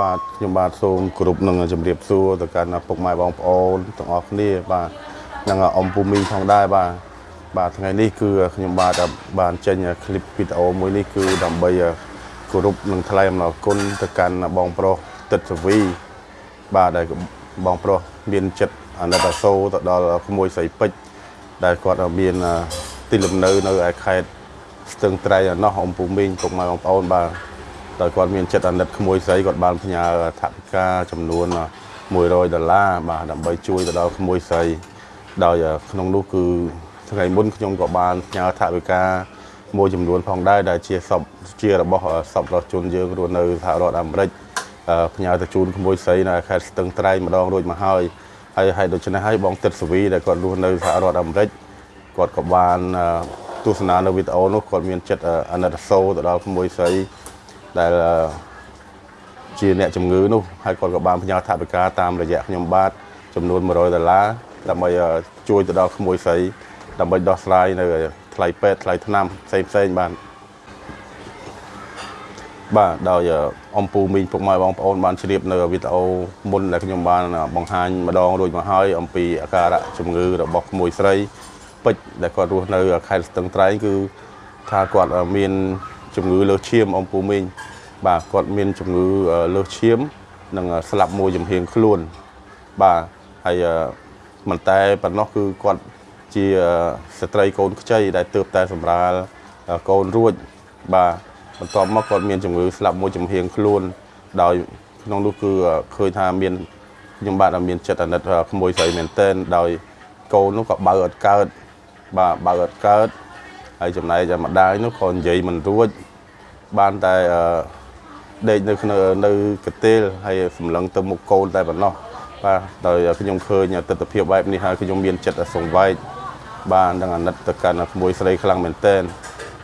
បាទខ្ញុំបាទសូមគោរពនឹងជម្រាបសួរទៅកាន់ពុកម៉ែបងប្អូនទាំងអស់គ្នាបាទនិងអ៊ំពូមីងផងដែរបាទបាទថ្ងៃនេះគឺខ្ញុំបាទបានចេញคลิปវីដេអូមួយនេះគឺដើម្បីគោរពនិងថ្លែងអំណរគុណទៅកាន់បងប្រុសទឹកសវីបាទដែលបងប្រុសមានចិត្តអាណិតអាសូរទៅដល់ក្មួយស្រីពេជ្រដែលគាត់មានទីលំនៅនៅឯខេត្តស្ទឹងត្រែងឯណោះអ៊ំពូមីងពុកម៉ែបងប្អូនបាទ ដោយគាត់មានចិត្តអាណិតក្មួយស្រីគាត់បានផ្ញើថវិកាចំនួន100ដុល្លារបាទដើម្បីជួយទៅដល់ក្មួយស្រីដោយក្នុងនោះគឺថ្ងៃមុនខ្ញុំក៏បានផ្ញើថវិកាមួយចំនួនផងដែរដែលជាសពជារបស់សពរដ្ឋជនយើងរស់នៅសហរដ្ឋអាមេរិកផ្ញើទៅជូនក្មួយស្រីនៅខេត្តស្ទឹងត្រែងម្ដងរួចមកហើយហើយហើយដូច្នេះហើយបងទឹកសវីដែលគាត់រស់នៅសហរដ្ឋអាមេរិកគាត់ក៏បានទស្សនានៅវីដេអូនោះគាត់មានចិត្តអាណិតអាសូរទៅដល់ក្មួយស្រី ដែលជាអ្នកជំងឺនោះហើយគាត់ក៏បានផ្ញើថវិកាតាមរយៈខ្ញុំបាទចំនួន100ដុល្លារដើម្បីជួយទៅដល់ក្មួយស្រីដើម្បីដោះស្រាយនៅថ្លៃពេទ្យថ្លៃថ្នាំផ្សេងផ្សេងបានបាទដោយអំពូមីងពុកម៉ែបងប្អូនបានជ្រាបនៅវីដេអូមុនដែលខ្ញុំបានបង្ហាញម្ដងរួចមកហើយអំពីអាការៈជំងឺរបស់ក្មួយស្រីពេជ្រដែលគាត់រស់នៅខេត្តស្ទឹងត្រែងគឺថាគាត់មាន ជំងឺលើសឈាមអំពូមីងបាទគាត់មានជំងឺលើសឈាមនិងស្លាប់មួយចំហៀងខ្លួន បាទហើយមិនតែប៉ុណ្ណោះគឺគាត់ជាស្ត្រីកូនខ្ចីដែលទើបតែសម្រាលកូនរួចបាទបន្ទាប់មកគាត់មានជំងឺស្លាប់មួយចំហៀងខ្លួន ដោយក្នុងនោះគឺឃើញថាមានខ្ញុំបាទមានចិត្តអាណិតក្មួយស្រីមែនតែនដោយកូននោះក៏បើអត់កើតបាទបើអត់កើត ហើយចំណែកម្ដាយនោះក៏និយាយមិនរួចបានតែដេកនៅក្នុងនៅកទេលហើយសម្លឹងទៅមុខកូនតែប៉ុណ្ណោះបាទដោយខ្ញុំឃើញទស្សនវិជ្ជាបែបនេះហើយខ្ញុំមានចិត្តសង្វែកបាទនឹងអាណិតទៅកាន់ក្មួយស្រីខ្លាំងមែនទែន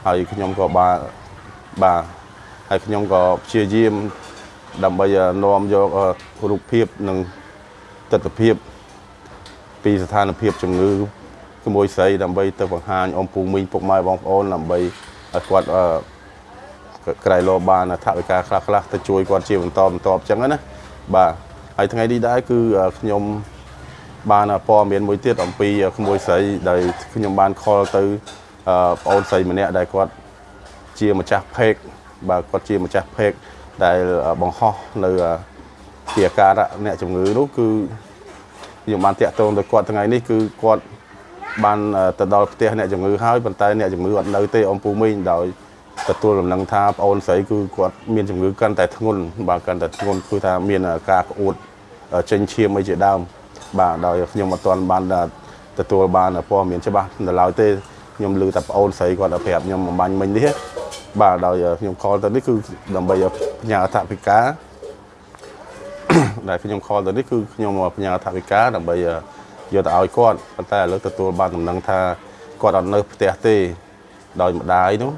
ហើយខ្ញុំក៏បាទបាទហើយខ្ញុំក៏ព្យាយាមដើម្បីនាំយករូបភាពនិងទស្សនវិជ្ជាពីស្ថានភាពជំងឺ ក្មួយស្រីដើម្បីទៅបង្ហាញអ៊ំពូមីងពុកម៉ែបងប្អូនដើម្បីឲ្យគាត់ក្រៃលោបានថវិកាខ្លះខ្លះទៅជួយគាត់ជាបន្តបន្តអញ្ចឹងណាបាទហើយថ្ងៃនេះដែរគឺខ្ញុំបានព័ត៌មានមួយទៀតអំពីក្មួយស្រីដែលខ្ញុំបានខលទៅប្អូនស្រីម្នាក់ដែលគាត់ជាម្ចាស់ផេកបាទគាត់ជាម្ចាស់ផេកដែលបង្ហោះនៅពីអាការៈអ្នកជំងឺនោះគឺខ្ញុំបានតាក់ទងទៅគាត់ថ្ងៃនេះគឺគាត់ បានទៅដល់ផ្ទះអ្នកជំងឺហើយប៉ុន្តែអ្នកជំងឺអត់នៅទេអ៊ំពូមីងដោយទទួលដំណឹងថាប្អូនស្រីគឺគាត់មានជំងឺកាន់តែធ្ងន់បាទកាន់តែធ្ងន់គឺថាមានការក្អួតចេញឈាមអីជាដើមបាទដោយខ្ញុំអត់ទាន់បានទទួលបានព័ត៌មានច្បាស់នៅឡើយទេខ្ញុំឮតែប្អូនស្រីគាត់ប្រាប់ខ្ញុំបំបញ្ញមិញនេះបាទដោយខ្ញុំខលទៅនេះគឺដើម្បីផ្ញើអត្ថពិកាដែលខ្ញុំខលទៅនេះគឺខ្ញុំផ្ញើអត្ថពិកាដើម្បី យកទៅឲ្យគាត់ប៉ុន្តែឥឡូវទទួលបានដំណឹងថាគាត់អត់នៅផ្ទះទេដោយម្ដាយនោះ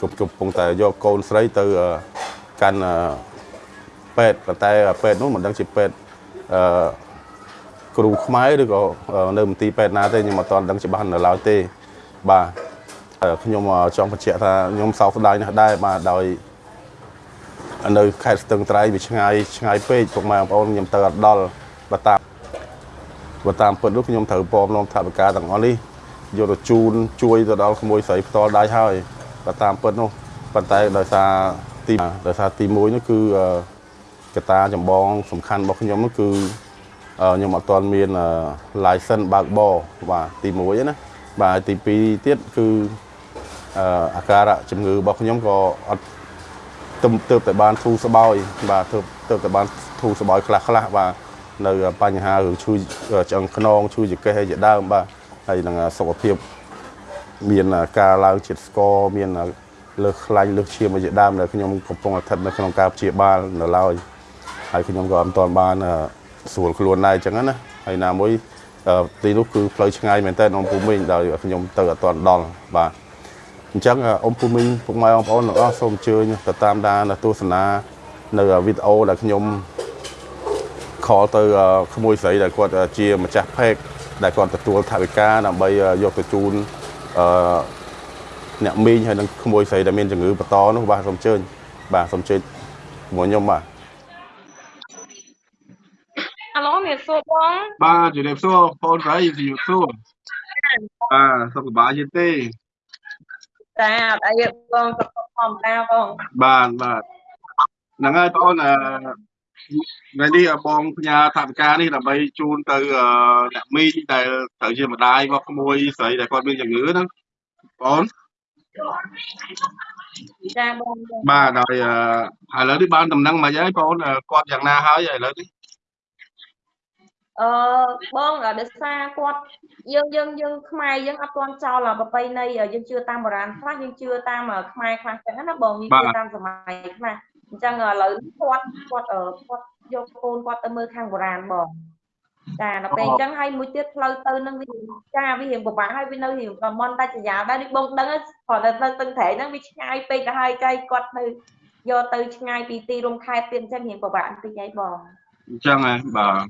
កំពុងតែយកកូនស្រីទៅកាន់ពេទ្យប៉ុន្តែពេទ្យនោះមិនដឹងជាពេទ្យអឺគ្រូខ្មែរឬក៏នៅមន្ទីរពេទ្យណាទេខ្ញុំអត់ទាន់ដឹងច្បាស់នៅឡើយទេបាទខ្ញុំចង់បញ្ជាក់ថាខ្ញុំសោកស្ដាយណាស់ដែរបាទដោយនៅខេត្តស្ទឹងត្រែងវាឆ្ងាយឆ្ងាយពេកពុកម៉ែបងប្អូនខ្ញុំទៅអត់ដល់បើតាម បើតាមពិតនោះខ្ញុំត្រូវពំនាំថវិកាទាំងអស់នេះយកទៅជូនជួយទៅដល់ក្មួយស្រីផ្ទាល់ដៃហើយបើតាមពិតនោះប៉ុន្តែដោយសារទីដោយសារទី1នោះគឺកតាចម្បងសំខាន់របស់ខ្ញុំនោះគឺខ្ញុំអត់ទាន់មាន license បើកបរបាទទី1ណាបាទទី2ទៀតគឺអាការៈជំងឺរបស់ខ្ញុំក៏អត់ទំទៅតែបានធូរស្បើយបាទទៅទៅតែបានធូរស្បើយខ្លះខ្លះបាទ នៅបញ្ហារឿងឈឺឆ្អឹងខ្នងឈឺចង្កេះអីជាដើមបាទហើយនឹងសុខភាពមានការឡើងជាតិស្ករមានលើសខ្លាញ់លើសឈាមអីជាដើមដែលខ្ញុំកំពុងស្ថិតនៅក្នុងការព្យាបាលនៅឡើយហើយខ្ញុំក៏មិនទាន់បានស្រួលខ្លួនដែរអញ្ចឹងណាហើយណាមួយទីនោះគឺផ្លូវឆ្ងាយមែនតើអ៊ំពូមីងដោយខ្ញុំទៅអត់ទាន់ដល់បាទអញ្ចឹងអ៊ំពូមីងពុកម៉ែបងប្អូនទាំងអស់សូមអញ្ជើញទៅតាមដានទស្សនានៅវីដេអូដែលខ្ញុំ ខលទៅក្មួយស្រីដែលគាត់ជាម្ចាស់ផេកដែលគាត់ទទួលថវិកាដើម្បីយកទៅជូនអឺអ្នកមីងហើយនឹងក្មួយស្រីដែលមានជំងឺបន្តនោះបាទសូមអញ្ជើញបាទសូមអញ្ជើញជាមួយខ្ញុំបាទជំរាបសួរបងបាទជំរាបសួរបងស្រីជំរាបសួរបាទសុខសប្បាយទេចាអត់អីទេបងសុខធម្មតាបងបាទបាទហ្នឹងហើយបងអឺ ថ្ងៃនេះបងផ្ញើថវិកានេះដើម្បីជូនទៅអឺអ្នកមីងដែលត្រូវជាម្ដាយរបស់ក្មួយស្រីដែលគាត់មានជំងឺហ្នឹងបងចាបងចាបាទដោយអឺឥឡូវនេះបានដំណឹងមកហើយបងអឺគាត់យ៉ាងណាហើយឥឡូវនេះអឺបងដោយសារគាត់យើងយើងយើងខ្មែរយើងអត់ទាន់ចោលប្រពៃណីយើងជឿតាមបុរាណខ្លះយើងជឿតាមខ្មែរខ្លះចឹងណាបងយើងជឿតាមសម័យខ្លះ អញ្ចឹងឥឡូវគាត់គាត់អឺគាត់យកកូនគាត់ទៅមើលខាងបុរាណបងចាដល់ពេលអញ្ចឹងហើយមួយទៀតផ្លូវទៅនឹងវាចាវារៀងពិបាកហើយវានៅរៀងតំបន់ដាច់ស្រយាលដែរនេះបងដឹងគ្រាន់តែទៅទឹកត្រែងហ្នឹងវាឆ្ងាយពេកទៅហើយចៃគាត់នៅយកទៅឆ្ងាយពីទីរួមខេត្តទៀតអញ្ចឹងរៀងពិបាកបន្តិចហើយបងអញ្ចឹងហ៎បាទ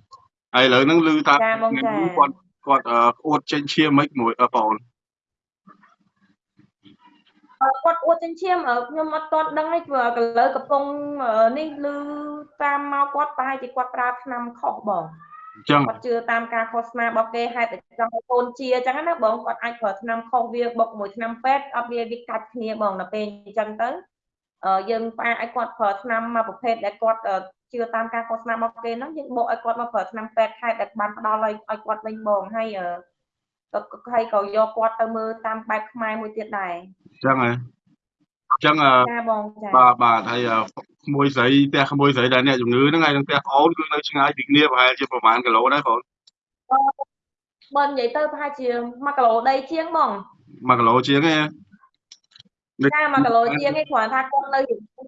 ហើយឥឡូវហ្នឹងឮថាចាបងចាគាត់គាត់អឺអួតចេញឈាមមិនមួយអឺបងអឺ គាត់អួតចិញ្ចៀមអឺខ្ញុំអត់ទាន់ដឹងទេព្រោះឥឡូវកំពុងអឺនេះឮតាមមកគាត់ប្រហែលជាគាត់ប្រើថ្នាំខុសបងអញ្ចឹងគាត់ជឿតាមការឃោសនារបស់គេហេតុតែចង់ឲ្យកូនជាអញ្ចឹងណាបងគាត់អាចប្រើថ្នាំខុសវាបុកមួយថ្នាំពេទ្យអត់វាវាកាច់គ្នាបងដល់ពេលអញ្ចឹងទៅអឺយើងផ្អាកឲ្យគាត់ប្រើថ្នាំមួយប្រភេទដែលគាត់អឺជឿតាមការឃោសនារបស់គេហ្នឹងយើងបកឲ្យគាត់មកប្រើថ្នាំពេទ្យខេត្តដែលបានផ្ដល់ឲ្យឲ្យគាត់វិញបងហើយអឺក៏ ហើយក៏យកគាត់ទៅមើលតាមបែបខ្មែរមួយទៀតដែរអញ្ចឹងហ៎អញ្ចឹងអឺចាបងចាបាទបាទហើយអឺក្មួយស្រីផ្ទះក្មួយស្រីដែលអ្នកជំងឺហ្នឹងហើយនឹងផ្ទះប្អូនគឺនៅឆ្ងាយពីគ្នាប្រហែលជាប្រហែលគីឡូដែរបងបើនិយាយទៅប្រហែលជា1គីឡូដីជាងបង1គីឡូជាងទេចា1គីឡូជាងឯងគ្រាន់ថាគាត់នៅ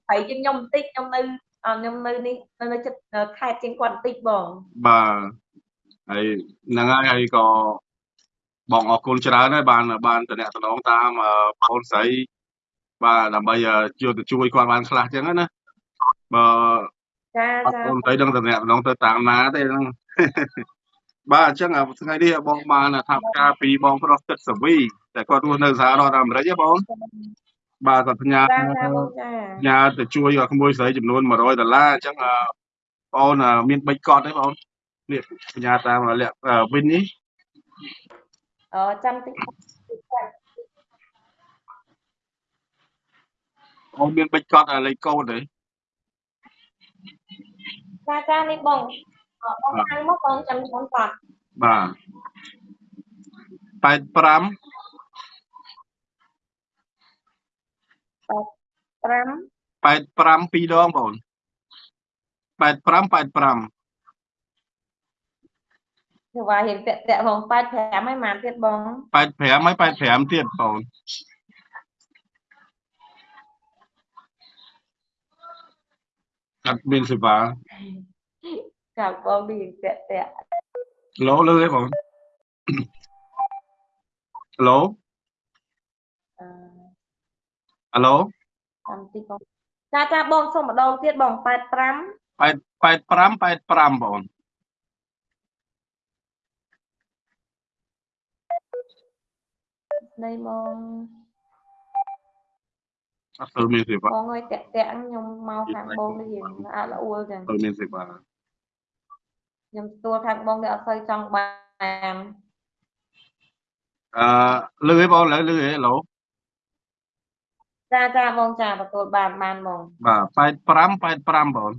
ប្រៃជាងខ្ញុំបន្តិចខ្ញុំនៅអឺខ្ញុំនៅនេះនៅនៅចិត្តខេត្តជាងគាត់បន្តិចបងបាទហើយហ្នឹងហើយហើយក៏ បងអរគុណច្រើនហើយបានបានតំណតំណងតាមអឺប្អូនស្រីបាទដើម្បីអឺជួយទៅជួយគាត់បានខ្លះអញ្ចឹងណាបើចាអត់ចាអូនស្រីដឹងតំណតំណងទៅតាមណាទេហ្នឹងបាទអញ្ចឹងថ្ងៃនេះបងបានថាផ្ការពីបងប្រុសទឹកសវីតែគាត់រស់នៅសហរដ្ឋអាមេរិកហ៎បងបាទគាត់ផ្ញើចាចាបងចាផ្ញើទៅជួយក្មួយស្រីចំនួន100ដុល្លារអញ្ចឹងអឺបងអូនអឺមាន3កត់ទេបងនេះផ្ញើតាមលក្ខវិញនេះអឺ ចាំតិចអូនមាន3កត់លេខកូដទេចាចានេះបងអឺបងខាងមកបងចាំខ្ញុំកត់បាទ85 5 85ពីរដងបង85 85 គឺว่าរៀងតាក់តាក់បង85ហើយប៉ុន្មានទៀតបង85ហើយ85ទៀតបងអត់មានសេវាចាបងរៀងតាក់តាក់ឡូលើទេបងឡូអឺអាឡូចាំតិចបងចាចាបងសុំម្ដងទៀតបង85 85 85បង នៃបងអត់ទៅមានសេវាបងអើយតាក់តាក់ខ្ញុំមកខាងបងនេះរៀងអត់ល្អួលចឹងទៅមានសេវាខ្ញុំទទួលខាងបងវាអត់សូវចង់បានអឺលឺទេបងលើលឺទេឡូចាចាបងចាទទួលបានបានបងបាទ85 85បង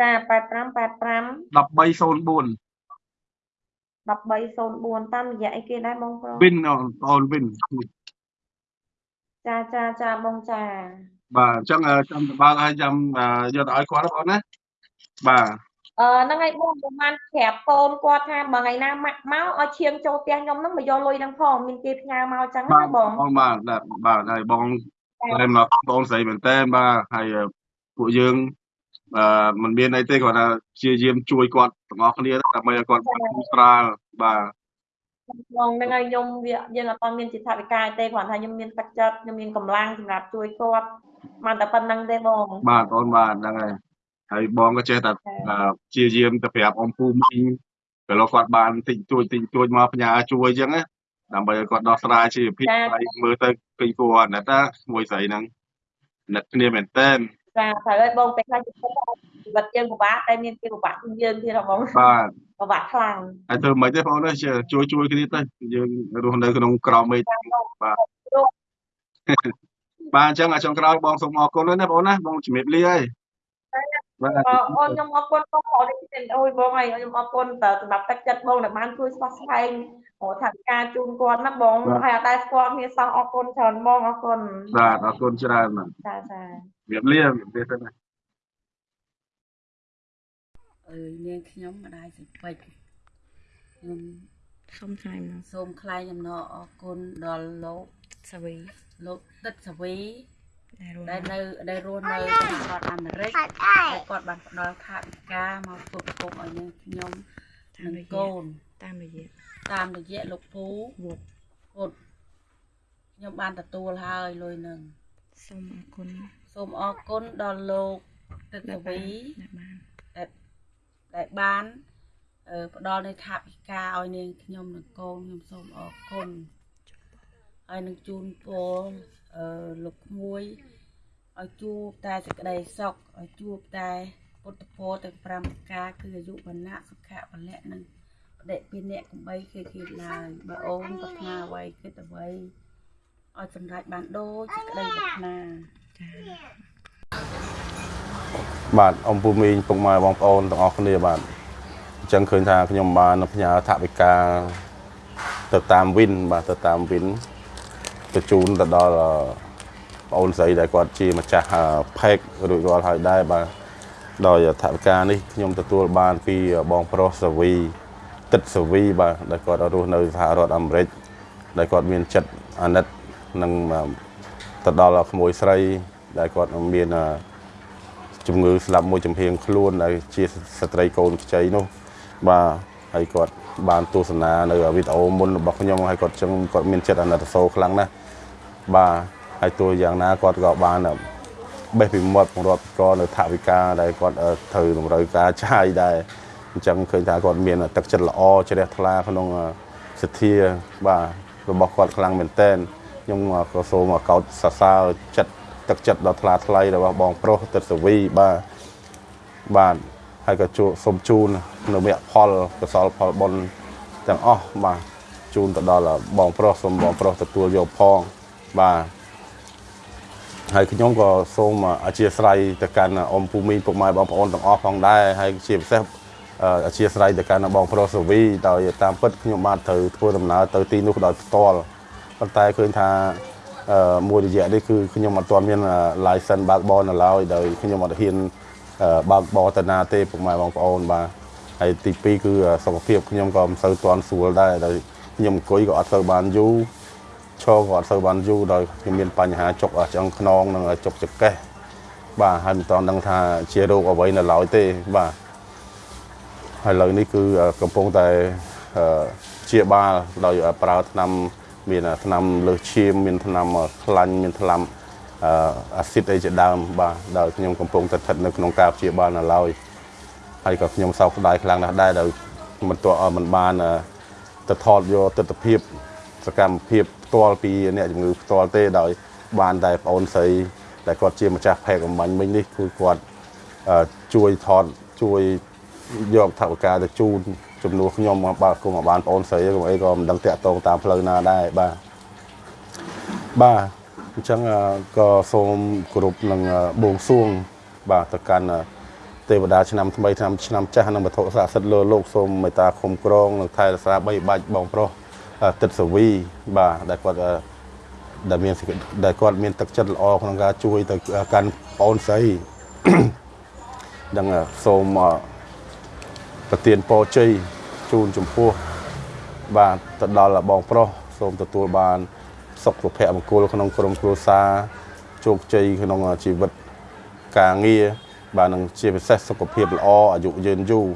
ចា85 85 1304 1304តាមរយៈអីគេដែរបងប្រុសវិនបងវិនចាចាចាបងចាបាទអញ្ចឹងអឺចាំទៅបើកឲ្យចាំអឺយកទៅឲ្យគាត់ណាបងណាបាទអឺហ្នឹងហើយបងប្រហែលប្រាប់កូនគាត់ថាបើថ្ងៃណាមកមកឲ្យឈៀងចូលផ្ទះខ្ញុំហ្នឹងមកយកលុយហ្នឹងផងមានគេផ្ញើមកអញ្ចឹងបាណាទបងបងបាទបាទបាទហើយបងតែមកបងស្រីមែនតើបាទហើយអឺពួកយើង អឺមិនមានអីទេគាត់ថាព្យាយាមជួយគាត់ទាំងអស់គ្នាដើម្បីឲ្យគាត់បានគូស្រាលបាទបងហ្នឹងហើយខ្ញុំវាយើងអត់ទាន់មានជាថវិកាទេគ្រាន់ថាខ្ញុំមានទឹកចិត្តខ្ញុំមានកម្លាំងសម្រាប់ជួយគាត់បានតែប៉ុណ្្នឹងទេបងបាទបងបាទហ្នឹងហើយហើយបងក៏ចេះតែអឺព្យាយាមទៅប្រាប់អំពូមីងក៏លោកគាត់បានតិចតួចតិចតួចមកផ្ញើជួយអញ្ចឹងណាដើម្បីឲ្យគាត់ដោះស្រាយជីវភាពហើយមើលទៅឃើញគួរអាណិតណាមួយស្រីហ្នឹងអាណិតគ្នាមែនតើ ចាត្រូវហើយបងពេលខ្លះជីវិតយើងពិបាកតែមានគេពិបាកជាងយើងទៀតបងបាទពិបាកខ្លាំងហើយធ្វើមិនទេបងណាជួយជួយគ្នាទៅយើងរស់នៅក្នុងក្រមមេឃបាទបាទអញ្ចឹងអាចុងក្រោយបងសូមអរគុណណាបងណាបងជំរាបលាហើយបាទអរអូនខ្ញុំអរគុណបងអរគុណអូយបងហើយខ្ញុំអរគុណតសម្រាប់ទឹកចិត្តបងដែលបានជួយស្វាស្វែងអូថាការជូនគាត់ណាបងហើយអត់តែស្គាល់គ្នាសោះអរគុណច្រើនបងអរគុណបាទអរគុណច្រើនបាទចាចាជំ រាបលាជំរាបលាទៅណាអើយនាងខ្ញុំម្ដាយសិពេចខ្ញុំសុំថ្លែងមកសូមថ្លែងអំណរអគុណដល់លោកសាវីលោកទឹកសវីដែលរស់ដែលនៅដែលរស់នៅក្នុងរដ្ឋអាមេរិកដែលគាត់បានផ្ដល់ថវិកាមកផ្គត់ផ្គង់ឲ្យនាងខ្ញុំនិងកូនតាមរយៈតាមរយៈលោកពូវត្តពុតខ្ញុំបានទទួលហើយលុយនឹងសូមអរគុណ សូមអរគុណដល់លោកទឹកសវីដែលបានដែលដែលបានអឺផ្ដល់នៃថវិកាឲ្យនាងខ្ញុំនិងកូនខ្ញុំសូមអរគុណហើយនឹងជូនពរអឺលោកក្មួយឲ្យជួបតែសេចក្តីសុខឲ្យជួបតែពុទ្ធពរទាំង5ប្រការគឺអាយុវណ្ណៈសុខៈពលៈនិងបដិភិនៈកំបីគឺគៀតឡើយបើអូនប្រាថ្នាអ្វីគិតអ្វីឲ្យសម្រេចបានដូចសេចក្តីប្រាថ្នាចា បាទអំពូមីងពុកម៉ែបងប្អូនទាំងអស់គ្នាបាទអញ្ចឹងឃើញថាខ្ញុំបានផ្ញើថវិកាទៅតាមវិនបាទទៅតាមវិនទៅជូនទៅដល់អឺបងអូនស្រីដែលគាត់ជាម្ចាស់អឺផេករួចរាល់ហើយដែរបាទដោយថវិកានេះខ្ញុំទទួលបានពីបងប្រុសសាវីទឹកសាវីបាទដែលគាត់រស់នៅសហរដ្ឋអាមេរិកដែលគាត់មានចិត្តអាណិតនឹងអឺ ទៅដល់ក្មួយស្រី ដែលគាត់មានអឺជំងឺស្លាប់មួយចំហៀងខ្លួនដែលជាស្ត្រីកូនខ្ចីនោះបាទហើយគាត់បានទស្សនានៅវីដេអូមុនរបស់ខ្ញុំហើយគាត់ចឹងគាត់មានចិត្តអាណិតសូរខ្លាំងណាស់បាទហើយទោះយ៉ាងណាគាត់ក៏បានបេះពីមាត់បង្រាប់ក៏នៅថវិកាដែលគាត់ត្រូវតម្រូវការចាយដែរអញ្ចឹងឃើញថាគាត់មានទឹកចិត្តល្អជ្រះថ្លាក្នុងសទ្ធាបាទរបស់គាត់ខ្លាំងមែនទែន ខ្ញុំក៏សូមកោតសរសើរចិត្តទឹកចិត្តដ៏ថ្លាថ្លៃរបស់បងប្រុសទឹកសវីបាទបាទហើយក៏ជួសូមជូននៅមគ្គផលកសលផលបុណ្យទាំងអស់បាទជូនទៅដល់បងប្រុសសូមបងប្រុសទទួលយកផងបាទហើយខ្ញុំក៏សូមអធិស្ឋានទៅកាន់អ៊ំពូមីងពុកម៉ែបងប្អូនទាំងអស់ផងដែរហើយជាពិសេសអធិស្ឋានទៅកាន់បងប្រុសសវីដោយតាមពិតខ្ញុំបានត្រូវធ្វើដំណើរទៅទីនោះដោយផ្ទាល់ ប៉ុន្តែឃើញថាអឺមួយរយៈនេះគឺខ្ញុំអត់ទាន់មាន license បើកបរនៅឡើយដោយខ្ញុំអត់ហ៊ានអឺបើកបរទៅណាទេពុកម៉ែបងប្អូនបាទហើយទី2គឺសុខភាពខ្ញុំក៏មិនសូវទាន់ស្រួលដែរដោយខ្ញុំអង្គុយក៏អត់សូវបានយូរឈរក៏អត់សូវបានយូរដោយខ្ញុំមានបញ្ហាចុកឆ្អឹងខ្នងនិងចុកចង្កេះបាទហើយមិនទាន់ដឹងថាជារោគអ្វីនៅឡើយទេបាទហើយឥឡូវនេះគឺកំពុងតែអឺជាបាលដោយប្រើថ្នាំ មានថ្នាំលើសឈាមមានថ្នាំខ្លាញ់មានថ្នាំអឺអាស៊ីតអីជាដើមបាទដោយខ្ញុំកំពុងតែស្ថិតនៅក្នុងការព្យាបាលនៅឡើយហើយក៏ខ្ញុំសោកស្ដាយខ្លាំងណាស់ដែរដោយមិនទាន់មិនបានទៅថតយកទស្សនវិជ្ជាសកម្មភាពផ្ទាល់ពីអ្នកជំងឺផ្ទាល់ទេដោយបានតែបងអូនស្រីដែលគាត់ជាម្ចាស់ផេកអំបញ្ញមិញនេះគឺគាត់ជួយថតជួយយកថវិកាទៅជូន ជំនួសខ្ញុំបាទគុំមកបានបងអូនស្រីគុំអីក៏មិនដឹងតាក់ទងតាមផ្លូវណាដែរបាទបាទអញ្ចឹងក៏សូមគោរពនឹងបួងសួងបាទទៅកាន់ទេវតាឆ្នាំថ្មីឆ្នាំឆ្នាំចាស់និងវត្ថុស័ក្តិសិទ្ធិលើលោកសូមមេត្តាคุ้មក្រងនិងថែរក្សាបីបាច់បងប្រុសទឹកសវីបាទដែលគាត់ដែលមានដែលគាត់មានទឹកចិត្តល្អក្នុងការជួយទៅកាន់បងអូនស្រីដឹងសូម ប្រទានពរជ័យជូនចំពោះបាទទៅដល់បងប្រុសសូមទទួលបាន សុខសុភមង្គលក្នុងក្រុមគ្រួសារជោគជ័យក្នុងជីវិតការងារបាទនឹងជាពិសេសសុខភាពល្អអាយុយឺនយូរ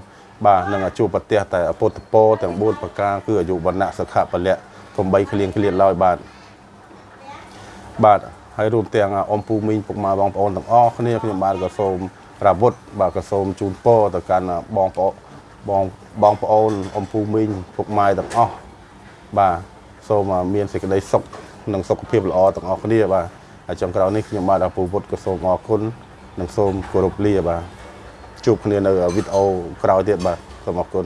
បាទនឹងជួបប្រទះតែពុទ្ធពរទាំង4ប្រការគឺអាយុវណ្ណៈសុខៈពលៈកំបីក្លៀងក្លៀតឡើយបាទបាទហើយរួមទាំងអ៊ំពូមីងពុកម៉ែបងប្អូនទាំងអស់គ្នាខ្ញុំបាទក៏សូមប្រាវុធបាទក៏សូមជូនពរទៅកាន់បងប្អូន បងបងប្អូនអ៊ំពូមីងពុកម៉ែទាំងអស់បាទសូមមានសេចក្តីសុខនិងសុខភាពល្អទាំងអស់គ្នាបាទហើយចុងក្រោយនេះខ្ញុំបាទអពូវុឌ្ឍក៏សូមអរគុណនិងសូមគោរពលាបាទជួបគ្នានៅវីដេអូក្រោយទៀតបាទសូមអរគុណ